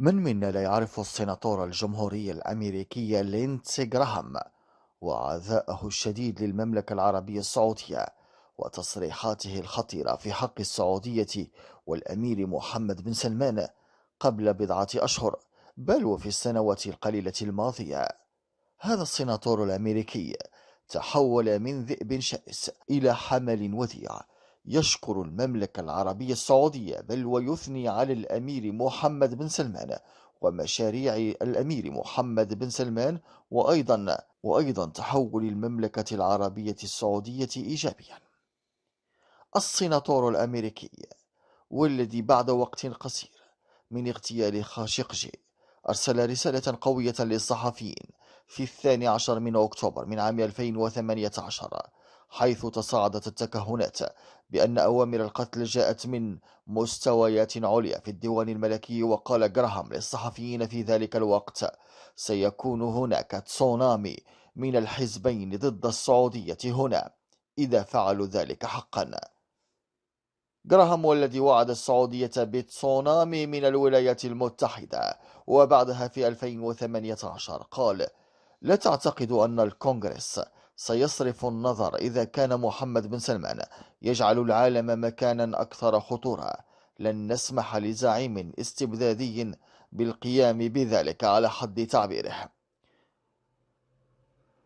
من منا لا يعرف السيناتور الجمهوري الأمريكي ليندسي جراهام وعداءه الشديد للمملكة العربية السعودية وتصريحاته الخطيرة في حق السعودية والأمير محمد بن سلمان قبل بضعة أشهر بل وفي السنوات القليلة الماضية. هذا السيناتور الأمريكي تحول من ذئب شرس إلى حمل وديع يشكر المملكة العربية السعودية بل ويثني على الأمير محمد بن سلمان ومشاريع الأمير محمد بن سلمان وأيضا وأيضا تحول المملكة العربية السعودية إيجابيا. السيناتور الأمريكي والذي بعد وقت قصير من اغتيال خاشقجي أرسل رسالة قوية للصحفيين في الثاني عشر من أكتوبر من عام 2018 حيث تصاعدت التكهنات بأن أوامر القتل جاءت من مستويات عليا في الديوان الملكي وقال جراهام للصحفيين في ذلك الوقت سيكون هناك تسونامي من الحزبين ضد السعودية هنا إذا فعلوا ذلك حقا. جراهام والذي وعد السعودية بتسونامي من الولايات المتحدة وبعدها في 2018 قال لا تعتقد أن الكونغرس سيصرف النظر إذا كان محمد بن سلمان يجعل العالم مكانا أكثر خطورة لن نسمح لزعيم استبدادي بالقيام بذلك على حد تعبيره.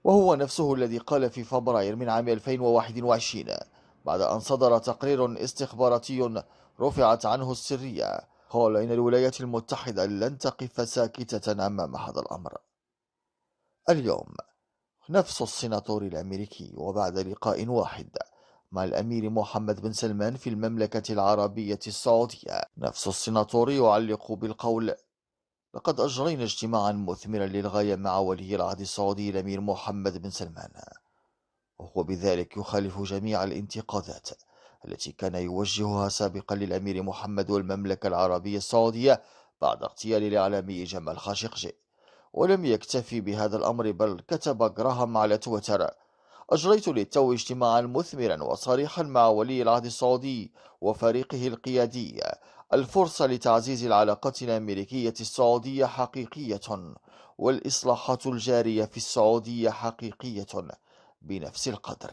وهو نفسه الذي قال في فبراير من عام 2021 بعد أن صدر تقرير استخباراتي رفعت عنه السرية قال إن الولايات المتحدة لن تقف ساكتة أمام هذا الأمر. اليوم نفس السيناتور الأمريكي وبعد لقاء واحد مع الأمير محمد بن سلمان في المملكة العربية السعودية. نفس السيناتور يعلق بالقول لقد أجرينا اجتماعا مثمرا للغاية مع ولي العهد السعودي الأمير محمد بن سلمان. وهو بذلك يخالف جميع الانتقادات التي كان يوجهها سابقا للأمير محمد والمملكة العربية السعودية بعد اغتيال الإعلامي جمال خاشقجي. ولم يكتفي بهذا الأمر بل كتب جراهام على تويتر. أجريت للتو اجتماعا مثمرا وصريحا مع ولي العهد السعودي وفريقه القيادي. الفرصة لتعزيز العلاقات الأمريكية السعودية حقيقية والإصلاحات الجارية في السعودية حقيقية بنفس القدر.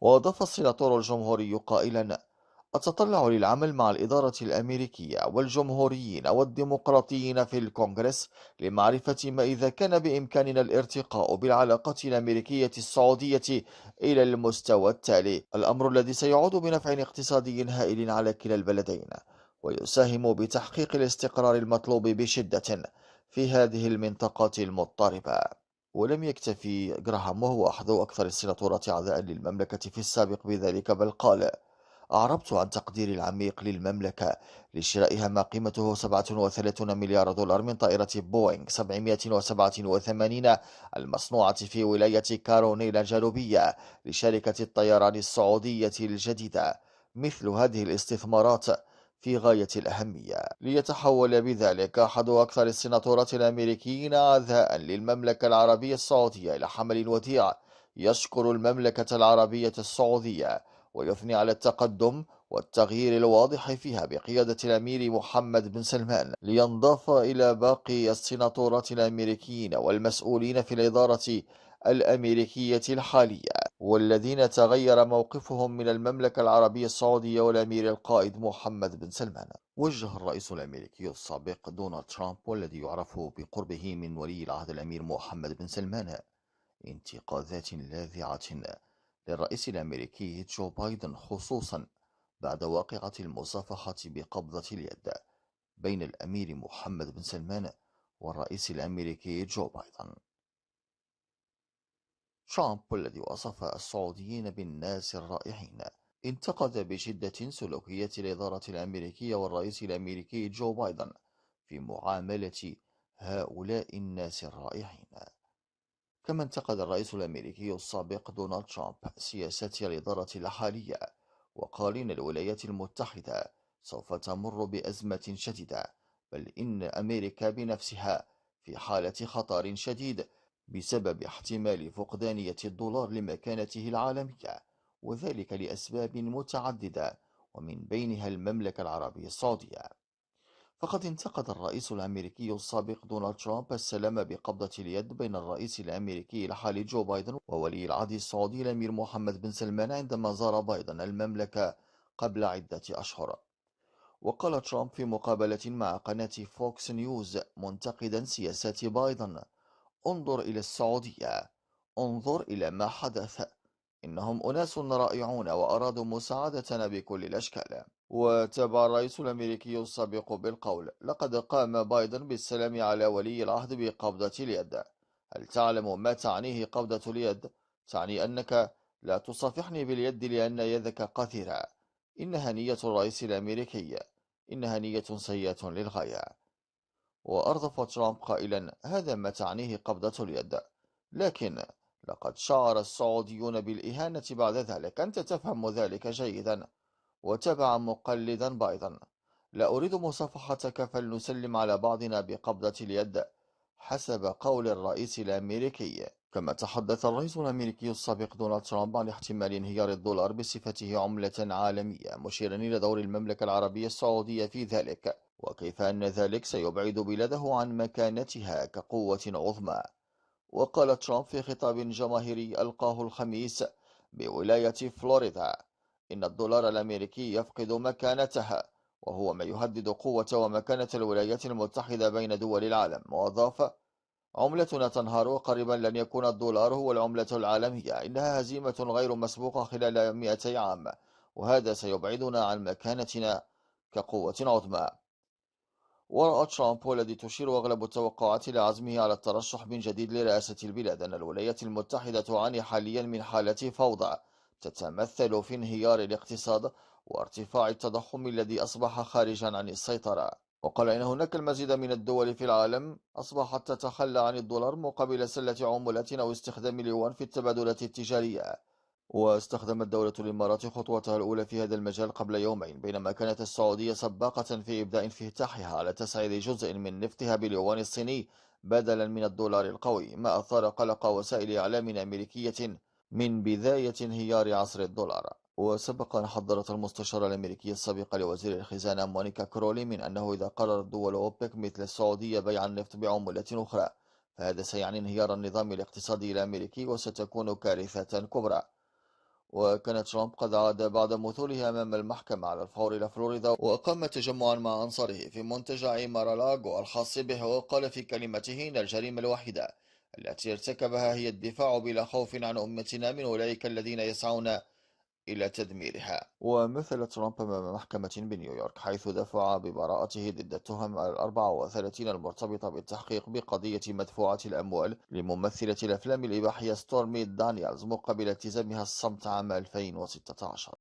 وأضاف السيناتور الجمهوري قائلا أتطلع للعمل مع الإدارة الأمريكية والجمهوريين والديمقراطيين في الكونغرس لمعرفة ما إذا كان بإمكاننا الارتقاء بالعلاقات الأمريكية السعودية إلى المستوى التالي. الأمر الذي سيعود بنفع اقتصادي هائل على كلا البلدين ويساهم بتحقيق الاستقرار المطلوب بشدة في هذه المنطقة المضطربة. ولم يكتفي جراهام وهو أحد أكثر السيناتورات عداء للمملكة في السابق بذلك بل قال أعربت عن تقديري العميق للمملكة لشرائها ما قيمته 37 مليار دولار من طائرة بوينغ 787 المصنوعة في ولاية كارونيلا الجنوبية لشركة الطيران السعودية الجديدة مثل هذه الاستثمارات في غاية الأهمية. ليتحول بذلك أحد أكثر السناتورات الأمريكيين عذاء للمملكة العربية السعودية إلى حمل وديع يشكر المملكة العربية السعودية ويثني على التقدم والتغيير الواضح فيها بقيادة الأمير محمد بن سلمان لينضاف إلى باقي السناتورات الأمريكيين والمسؤولين في الإدارة الأمريكية الحالية والذين تغير موقفهم من المملكة العربية السعودية والأمير القائد محمد بن سلمان. وجه الرئيس الأمريكي السابق دونالد ترامب والذي يعرف بقربه من ولي العهد الأمير محمد بن سلمان انتقادات لاذعة للرئيس الأمريكي جو بايدن خصوصا بعد واقعة المصافحة بقبضة اليد بين الأمير محمد بن سلمان والرئيس الأمريكي جو بايدن. ترامب الذي وصف السعوديين بالناس الرائعين انتقد بشدة سلوكية الإدارة الأمريكية والرئيس الأمريكي جو بايدن في معاملة هؤلاء الناس الرائعين كما انتقد الرئيس الأمريكي السابق دونالد ترامب سياسات الإدارة الحالية وقال إن الولايات المتحدة سوف تمر بأزمة شديدة بل إن أمريكا بنفسها في حالة خطر شديد بسبب احتمال فقدانية الدولار لمكانته العالمية وذلك لأسباب متعددة ومن بينها المملكة العربية السعودية. فقد انتقد الرئيس الأمريكي السابق دونالد ترامب السلام بقبضة اليد بين الرئيس الأمريكي الحالي جو بايدن وولي العهد السعودي الأمير محمد بن سلمان عندما زار بايدن المملكة قبل عدة أشهر. وقال ترامب في مقابلة مع قناة فوكس نيوز منتقدا سياسات بايدن انظر إلى السعودية انظر إلى ما حدث. إنهم أناس رائعون وأرادوا مساعدتنا بكل الأشكال. وتابع الرئيس الأمريكي السابق بالقول لقد قام بايدن بالسلام على ولي العهد بقبضة اليد. هل تعلم ما تعنيه قبضة اليد؟ تعني أنك لا تصافحني باليد لأن يدك قثيرة إنها نية الرئيس الأمريكي. إنها نية سيئة للغاية. وأرضف ترامب قائلا هذا ما تعنيه قبضة اليد. لكن لقد شعر السعوديون بالإهانة بعد ذلك. أنت تفهم ذلك جيدا وتبع مقلدا بايدن لا أريد مصافحتك فلنسلم على بعضنا بقبضة اليد حسب قول الرئيس الأمريكي. كما تحدث الرئيس الأمريكي السابق دونالد ترامب عن احتمال انهيار الدولار بصفته عملة عالمية مشيرا إلى دور المملكة العربية السعودية في ذلك. وكيف أن ذلك؟ سيبعد بلاده عن مكانتها كقوة عظمى. وقال ترامب في خطاب جماهيري ألقاه الخميس بولاية فلوريدا إن الدولار الأمريكي يفقد مكانتها وهو ما يهدد قوة ومكانة الولايات المتحدة بين دول العالم. وأضاف عملتنا تنهار وقريبا لن يكون الدولار هو العملة العالمية. إنها هزيمة غير مسبوقة خلال 200 عام وهذا سيبعدنا عن مكانتنا كقوة عظمى. ورأى ترامب والذي تشير أغلب التوقعات إلى عزمه على الترشح من جديد لرئاسة البلاد أن الولايات المتحدة تعاني حاليا من حالة فوضى تتمثل في انهيار الاقتصاد وارتفاع التضخم الذي أصبح خارجا عن السيطرة. وقال إن هناك المزيد من الدول في العالم أصبحت تتخلى عن الدولار مقابل سلة عملات أو استخدام اليوان في التبادلات التجارية. واستخدمت دولة الإمارات خطوتها الأولى في هذا المجال قبل يومين بينما كانت السعودية سباقة في إبداء انفتاحها على تسعير جزء من نفطها باليوان الصيني بدلا من الدولار القوي ما أثار قلق وسائل إعلام أمريكية من بداية انهيار عصر الدولار. وسبق أن حذرت المستشارة الأمريكية السابقة لوزير الخزانة مونيكا كرولي من أنه إذا قررت دول أوبك مثل السعودية بيع النفط بعملة أخرى فهذا سيعني انهيار النظام الاقتصادي الأمريكي وستكون كارثة كبرى. وكان ترامب قد عاد بعد مثوله أمام المحكمة على الفور إلى فلوريدا وأقام تجمعا مع أنصاره في منتجع مارالاغو الخاص به وقال في كلمته إن الجريمة الوحيدة التي ارتكبها هي الدفاع بلا خوف عن أمتنا من أولئك الذين يسعون إلى تدميرها. ومثل ترامب أمام محكمة بنيويورك حيث دفع ببراءته ضد التهم الأربعة وثلاثين المرتبطة بالتحقيق بقضية مدفوعة الأموال لممثلة الأفلام الإباحية ستورمي دانيالز مقابل التزامها الصمت عام 2016